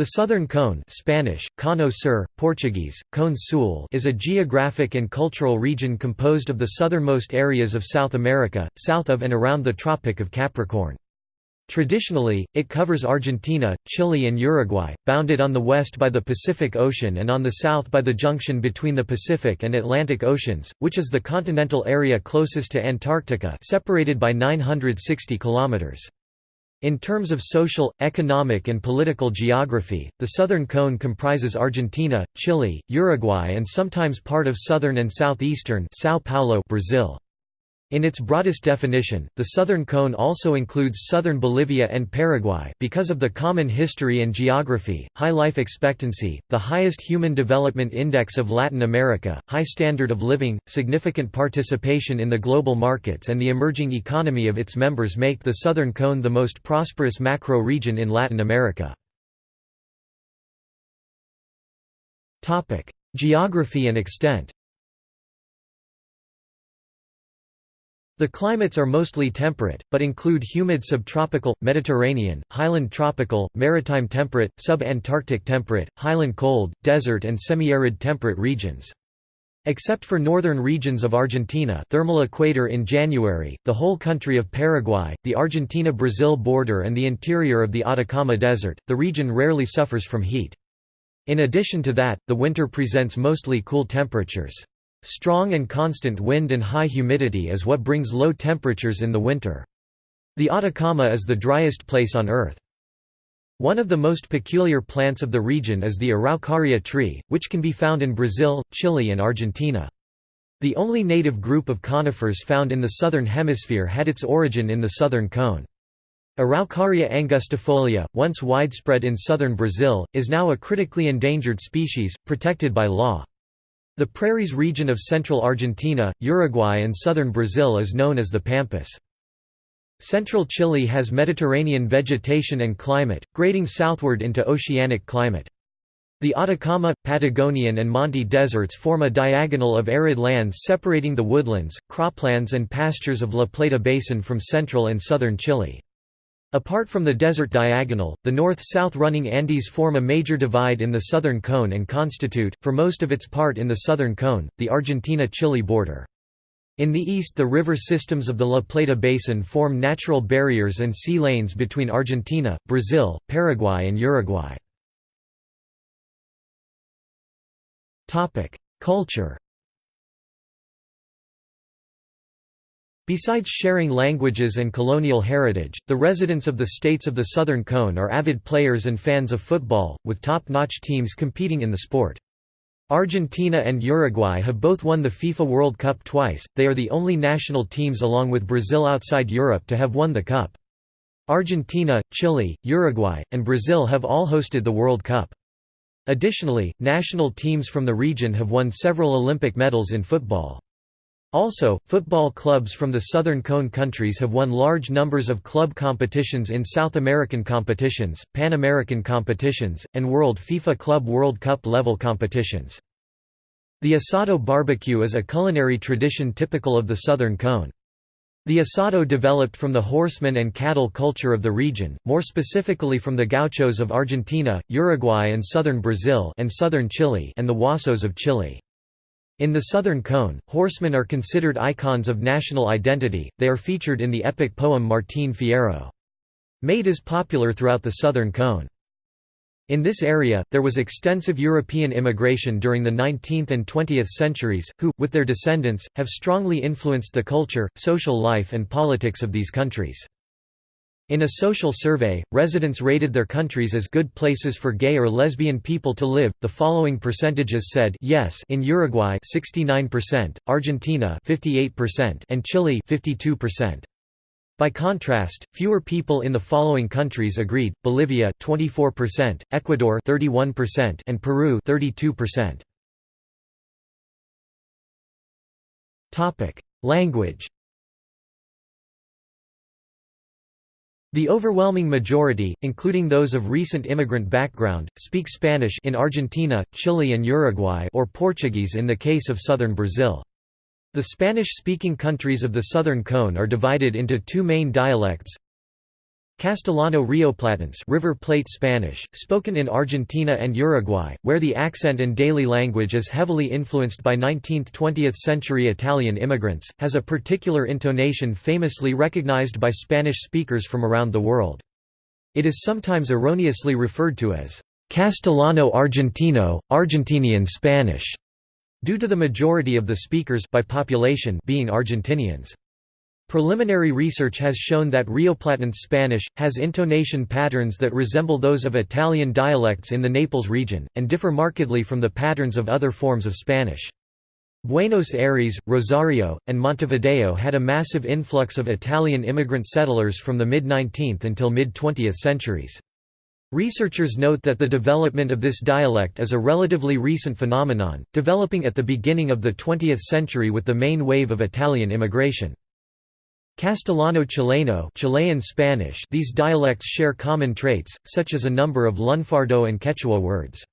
The Southern Cone Spanish, Cono Sur, Portuguese, Cone Sul is a geographic and cultural region composed of the southernmost areas of South America, south of and around the Tropic of Capricorn. Traditionally, it covers Argentina, Chile and Uruguay, bounded on the west by the Pacific Ocean and on the south by the junction between the Pacific and Atlantic Oceans, which is the continental area closest to Antarctica separated by 960 kilometers. In terms of social, economic and political geography, the Southern Cone comprises Argentina, Chile, Uruguay and sometimes part of southern and southeastern São Paulo, Brazil. In its broadest definition, the Southern Cone also includes southern Bolivia and Paraguay because of the common history and geography, high life expectancy, the highest human development index of Latin America, high standard of living, significant participation in the global markets and the emerging economy of its members make the Southern Cone the most prosperous macro-region in Latin America. Geography and extent The climates are mostly temperate, but include humid subtropical, Mediterranean, highland tropical, maritime temperate, sub-Antarctic temperate, highland cold, desert and semi-arid temperate regions. Except for northern regions of Argentina thermal equator in January, the whole country of Paraguay, the Argentina-Brazil border and the interior of the Atacama Desert, the region rarely suffers from heat. In addition to that, the winter presents mostly cool temperatures. Strong and constant wind and high humidity is what brings low temperatures in the winter. The Atacama is the driest place on Earth. One of the most peculiar plants of the region is the Araucaria tree, which can be found in Brazil, Chile and Argentina. The only native group of conifers found in the southern hemisphere had its origin in the southern cone. Araucaria angustifolia, once widespread in southern Brazil, is now a critically endangered species, protected by law. The prairies region of central Argentina, Uruguay and southern Brazil is known as the Pampas. Central Chile has Mediterranean vegetation and climate, grading southward into oceanic climate. The Atacama, Patagonian and Monte deserts form a diagonal of arid lands separating the woodlands, croplands and pastures of La Plata Basin from central and southern Chile. Apart from the desert diagonal, the north-south running Andes form a major divide in the southern cone and constitute, for most of its part in the southern cone, the Argentina-Chile border. In the east the river systems of the La Plata Basin form natural barriers and sea lanes between Argentina, Brazil, Paraguay and Uruguay. Culture Besides sharing languages and colonial heritage, the residents of the states of the Southern Cone are avid players and fans of football, with top-notch teams competing in the sport. Argentina and Uruguay have both won the FIFA World Cup twice, they are the only national teams along with Brazil outside Europe to have won the cup. Argentina, Chile, Uruguay, and Brazil have all hosted the World Cup. Additionally, national teams from the region have won several Olympic medals in football. Also, football clubs from the Southern Cone countries have won large numbers of club competitions in South American competitions, Pan American competitions, and World FIFA Club World Cup level competitions. The asado barbecue is a culinary tradition typical of the Southern Cone. The asado developed from the horsemen and cattle culture of the region, more specifically from the gauchos of Argentina, Uruguay and southern Brazil and southern Chile and the huasos of Chile. In the Southern Cone, horsemen are considered icons of national identity, they are featured in the epic poem Martín Fierro. Mate is popular throughout the Southern Cone. In this area, there was extensive European immigration during the 19th and 20th centuries, who, with their descendants, have strongly influenced the culture, social life and politics of these countries. In a social survey, residents rated their countries as good places for gay or lesbian people to live. The following percentages said yes in Uruguay 69%, Argentina 58%, and Chile 52%. By contrast, fewer people in the following countries agreed: Bolivia 24%, Ecuador 31%, and Peru 32%. Topic: Language The overwhelming majority, including those of recent immigrant background, speak Spanish in Argentina, Chile and Uruguay or Portuguese in the case of southern Brazil. The Spanish-speaking countries of the Southern Cone are divided into two main dialects Castellano Rioplatense River Plate Spanish, spoken in Argentina and Uruguay, where the accent and daily language is heavily influenced by 19th–20th century Italian immigrants, has a particular intonation famously recognized by Spanish speakers from around the world. It is sometimes erroneously referred to as Castellano Argentino, Argentinian Spanish, due to the majority of the speakers by population being Argentinians. Preliminary research has shown that Rioplatense Spanish, has intonation patterns that resemble those of Italian dialects in the Naples region, and differ markedly from the patterns of other forms of Spanish. Buenos Aires, Rosario, and Montevideo had a massive influx of Italian immigrant settlers from the mid-19th until mid-20th centuries. Researchers note that the development of this dialect is a relatively recent phenomenon, developing at the beginning of the 20th century with the main wave of Italian immigration. Castellano Chileno Chilean Spanish these dialects share common traits, such as a number of Lunfardo and Quechua words.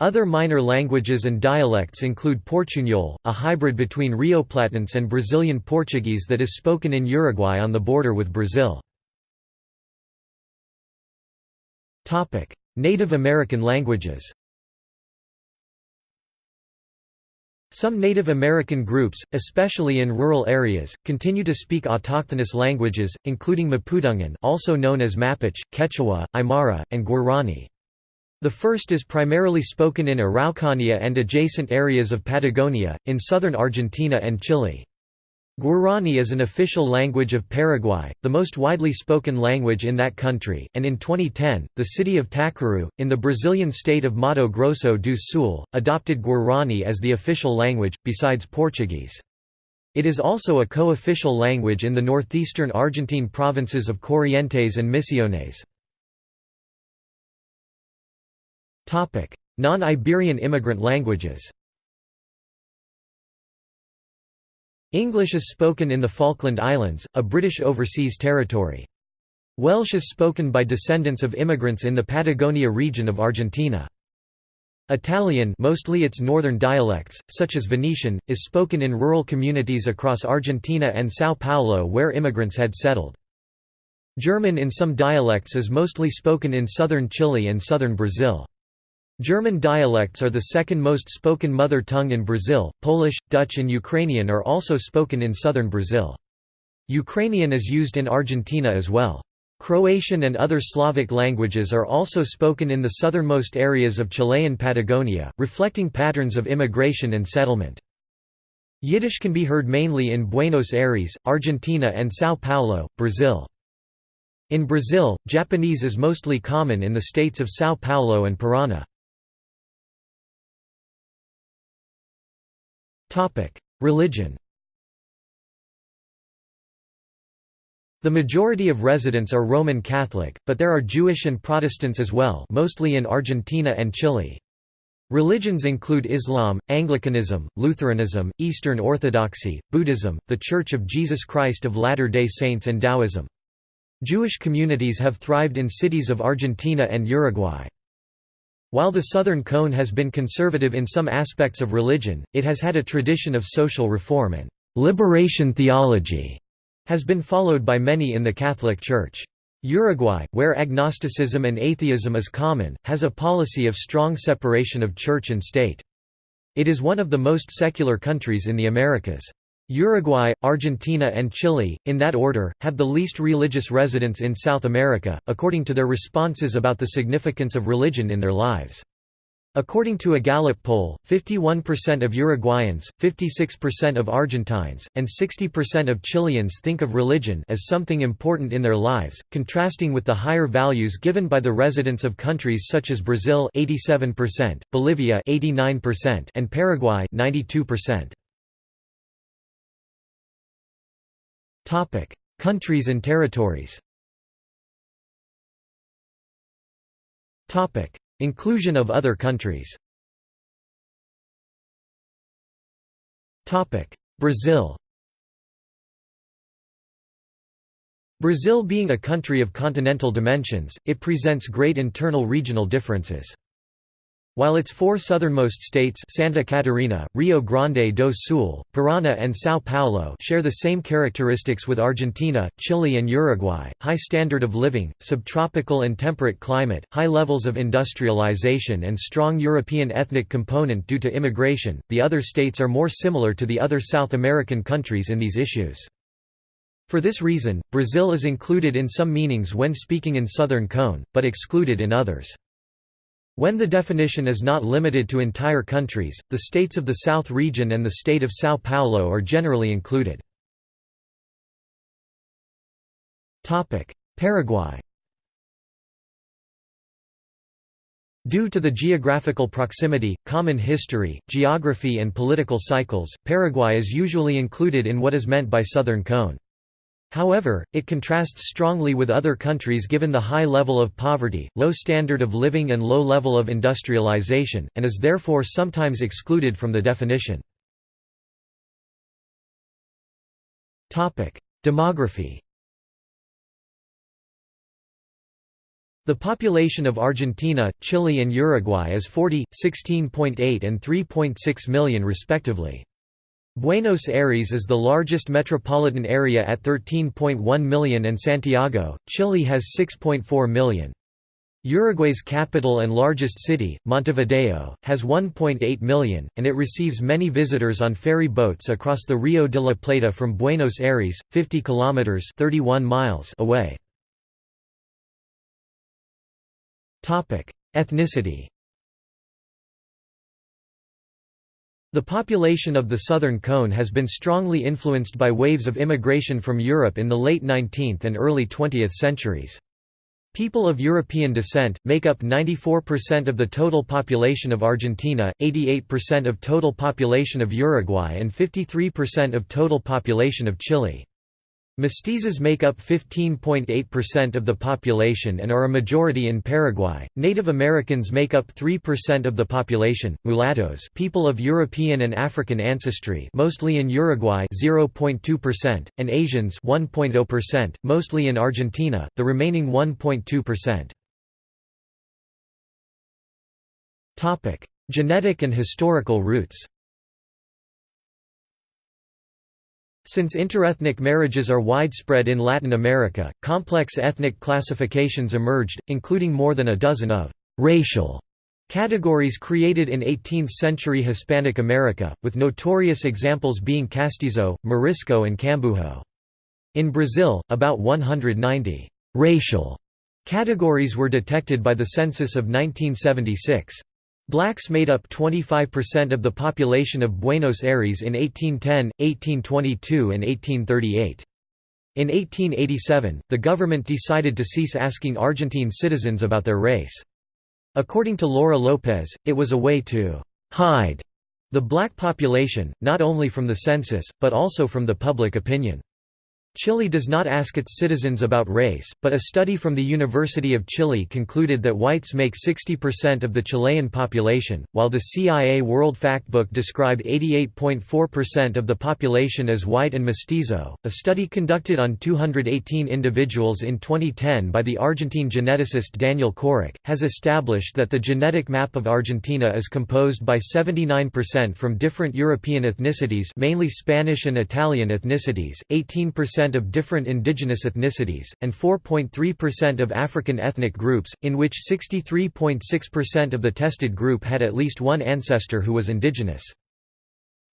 Other minor languages and dialects include Portuñol, a hybrid between Rioplatense and Brazilian Portuguese that is spoken in Uruguay on the border with Brazil. Native American languages Some Native American groups, especially in rural areas, continue to speak autochthonous languages, including Mapudungun also known as Mapuche, Quechua, Aymara, and Guarani. The first is primarily spoken in Araucania and adjacent areas of Patagonia, in southern Argentina and Chile. Guarani is an official language of Paraguay, the most widely spoken language in that country, and in 2010, the city of Tacuru, in the Brazilian state of Mato Grosso do Sul, adopted Guarani as the official language, besides Portuguese. It is also a co-official language in the northeastern Argentine provinces of Corrientes and Misiones. Non-Iberian immigrant languages English is spoken in the Falkland Islands, a British overseas territory. Welsh is spoken by descendants of immigrants in the Patagonia region of Argentina. Italian mostly its northern dialects, such as Venetian, is spoken in rural communities across Argentina and São Paulo where immigrants had settled. German in some dialects is mostly spoken in southern Chile and southern Brazil. German dialects are the second most spoken mother tongue in Brazil, Polish, Dutch and Ukrainian are also spoken in southern Brazil. Ukrainian is used in Argentina as well. Croatian and other Slavic languages are also spoken in the southernmost areas of Chilean Patagonia, reflecting patterns of immigration and settlement. Yiddish can be heard mainly in Buenos Aires, Argentina and São Paulo, Brazil. In Brazil, Japanese is mostly common in the states of São Paulo and Paraná. Religion The majority of residents are Roman Catholic, but there are Jewish and Protestants as well mostly in Argentina and Chile. Religions include Islam, Anglicanism, Lutheranism, Eastern Orthodoxy, Buddhism, The Church of Jesus Christ of Latter-day Saints and Taoism. Jewish communities have thrived in cities of Argentina and Uruguay. While the Southern Cone has been conservative in some aspects of religion, it has had a tradition of social reform and «liberation theology» has been followed by many in the Catholic Church. Uruguay, where agnosticism and atheism is common, has a policy of strong separation of church and state. It is one of the most secular countries in the Americas. Uruguay, Argentina and Chile, in that order, have the least religious residents in South America, according to their responses about the significance of religion in their lives. According to a Gallup poll, 51% of Uruguayans, 56% of Argentines, and 60% of Chileans think of religion as something important in their lives, contrasting with the higher values given by the residents of countries such as Brazil 87%, Bolivia 89%, and Paraguay 92%. Topic: Countries and territories. Topic: Inclusion of other countries. Topic: Brazil. Brazil being a country of continental dimensions, it presents great internal regional differences. While its four southernmost states Santa Catarina, Rio Grande do Sul, Paraná and São Paulo share the same characteristics with Argentina, Chile and Uruguay, high standard of living, subtropical and temperate climate, high levels of industrialization and strong European ethnic component due to immigration, the other states are more similar to the other South American countries in these issues. For this reason, Brazil is included in some meanings when speaking in Southern Cone, but excluded in others. When the definition is not limited to entire countries, the states of the South region and the state of São Paulo are generally included. Paraguay Due to the geographical proximity, common history, geography and political cycles, Paraguay is usually included in what is meant by Southern Cone. However, it contrasts strongly with other countries given the high level of poverty, low standard of living and low level of industrialization, and is therefore sometimes excluded from the definition. Demography The population of Argentina, Chile and Uruguay is 40, 16.8 and 3.6 million respectively. Buenos Aires is the largest metropolitan area at 13.1 million and Santiago, Chile has 6.4 million. Uruguay's capital and largest city, Montevideo, has 1.8 million, and it receives many visitors on ferry boats across the Rio de la Plata from Buenos Aires, 50 kilometers (31 miles) away. Topic: Ethnicity. The population of the Southern Cone has been strongly influenced by waves of immigration from Europe in the late 19th and early 20th centuries. People of European descent, make up 94% of the total population of Argentina, 88% of total population of Uruguay and 53% of total population of Chile. Mestizos make up 15.8% of the population and are a majority in Paraguay. Native Americans make up 3% of the population. Mulattoes, people of European and African ancestry, mostly in Uruguay, 0.2%, and Asians, 1.0%, mostly in Argentina, the remaining 1.2%. Topic: Genetic and historical roots. Since interethnic marriages are widespread in Latin America, complex ethnic classifications emerged, including more than a dozen of «racial» categories created in 18th-century Hispanic America, with notorious examples being castizo, morisco and cambujo. In Brazil, about 190 «racial» categories were detected by the census of 1976. Blacks made up 25% of the population of Buenos Aires in 1810, 1822 and 1838. In 1887, the government decided to cease asking Argentine citizens about their race. According to Laura Lopez, it was a way to «hide» the black population, not only from the census, but also from the public opinion. Chile does not ask its citizens about race, but a study from the University of Chile concluded that whites make 60% of the Chilean population, while the CIA World Factbook described 88.4% of the population as white and mestizo. A study conducted on 218 individuals in 2010 by the Argentine geneticist Daniel Corach has established that the genetic map of Argentina is composed by 79% from different European ethnicities, mainly Spanish and Italian ethnicities, 18% percent of different indigenous ethnicities, and 4.3% of African ethnic groups, in which 63.6% of the tested group had at least one ancestor who was indigenous.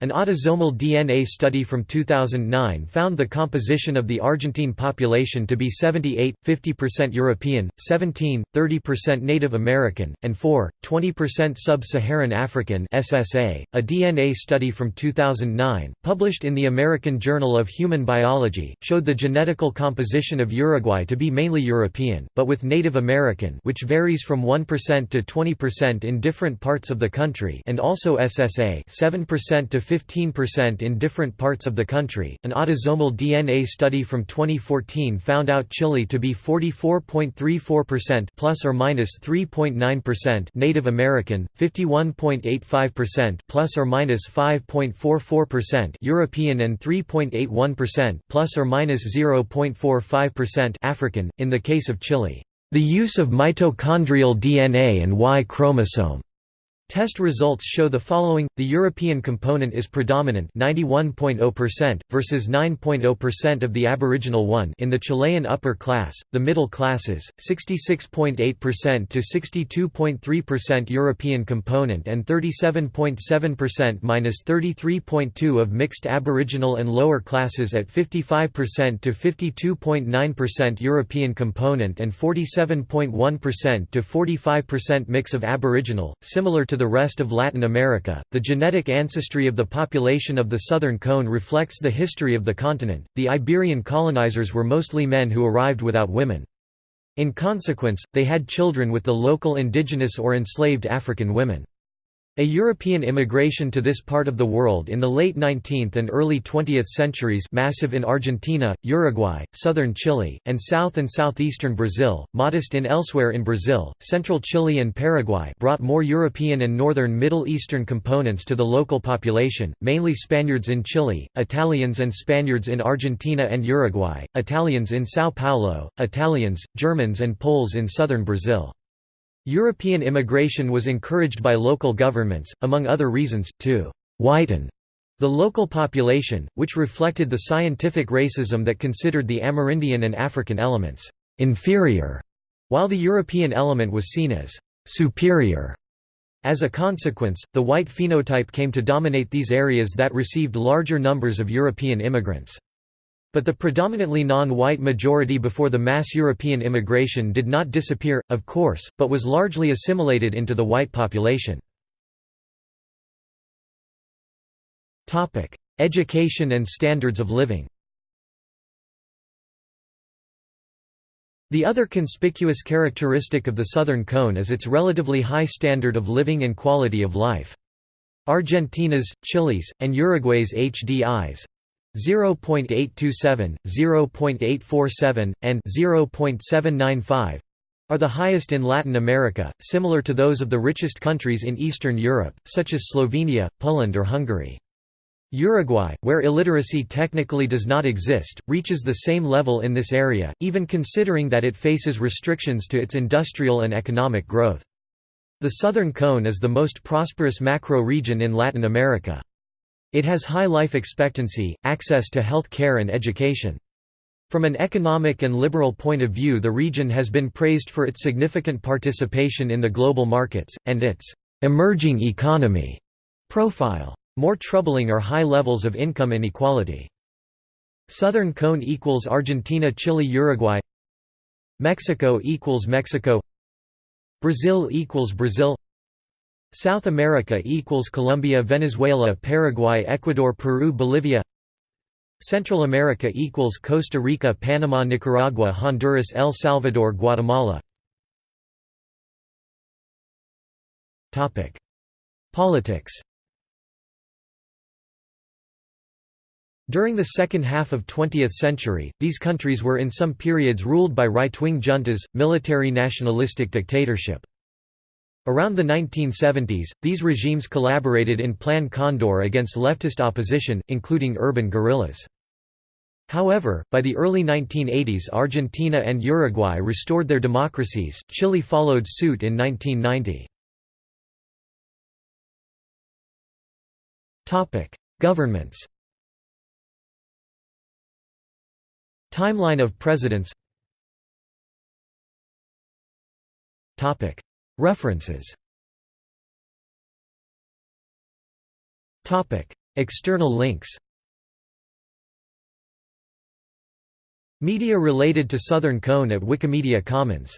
An autosomal DNA study from 2009 found the composition of the Argentine population to be 78, 50% European, 17, 30% Native American, and 4, 20% Sub-Saharan African SSA. .A DNA study from 2009, published in the American Journal of Human Biology, showed the genetical composition of Uruguay to be mainly European, but with Native American which varies from 1% to 20% in different parts of the country and also SSA 7% to 15% in different parts of the country. An autosomal DNA study from 2014 found out Chile to be 44.34% plus or minus 3.9% Native American, 51.85% plus or minus 5.44% European and 3.81% plus or minus 0.45% African. In the case of Chile, the use of mitochondrial DNA and Y chromosome Test results show the following: the European component is predominant, 91.0% versus 9.0% of the Aboriginal one in the Chilean upper class, the middle classes, 66.8% to 62.3% European component and 37.7% minus 33.2 of mixed Aboriginal and lower classes at 55% to 52.9% European component and 47.1% to 45% mix of Aboriginal, similar to the rest of Latin America. The genetic ancestry of the population of the southern cone reflects the history of the continent. The Iberian colonizers were mostly men who arrived without women. In consequence, they had children with the local indigenous or enslaved African women. A European immigration to this part of the world in the late 19th and early 20th centuries massive in Argentina, Uruguay, southern Chile, and south and southeastern Brazil, modest in elsewhere in Brazil, central Chile and Paraguay brought more European and northern Middle Eastern components to the local population, mainly Spaniards in Chile, Italians and Spaniards in Argentina and Uruguay, Italians in São Paulo, Italians, Germans and Poles in southern Brazil. European immigration was encouraged by local governments, among other reasons, to «whiten» the local population, which reflected the scientific racism that considered the Amerindian and African elements «inferior», while the European element was seen as «superior». As a consequence, the white phenotype came to dominate these areas that received larger numbers of European immigrants. But the predominantly non-white majority before the mass European immigration did not disappear, of course, but was largely assimilated into the white population. Education and standards of living The other conspicuous characteristic of the Southern Cone is its relatively high standard of living and quality of life. Argentina's, Chile's, and Uruguay's HDIs 0.827, 0.847, and 0.795 are the highest in Latin America, similar to those of the richest countries in Eastern Europe, such as Slovenia, Poland or Hungary. Uruguay, where illiteracy technically does not exist, reaches the same level in this area, even considering that it faces restrictions to its industrial and economic growth. The Southern Cone is the most prosperous macro-region in Latin America. It has high life expectancy, access to health care and education. From an economic and liberal point of view the region has been praised for its significant participation in the global markets, and its «emerging economy» profile. More troubling are high levels of income inequality. Southern cone equals Argentina Chile Uruguay Mexico equals Mexico Brazil equals Brazil South America equals Colombia Venezuela Paraguay Ecuador Peru Bolivia. Central America equals Costa Rica Panama Nicaragua Honduras El Salvador Guatemala. Topic. Politics. During the second half of 20th century, these countries were in some periods ruled by right-wing juntas, military nationalistic dictatorship. Around the 1970s, these regimes collaborated in Plan Condor against leftist opposition, including urban guerrillas. However, by the early 1980s Argentina and Uruguay restored their democracies, Chile followed suit in 1990. Governments Timeline of presidents References. External links. Media related to Southern Cone at Wikimedia Commons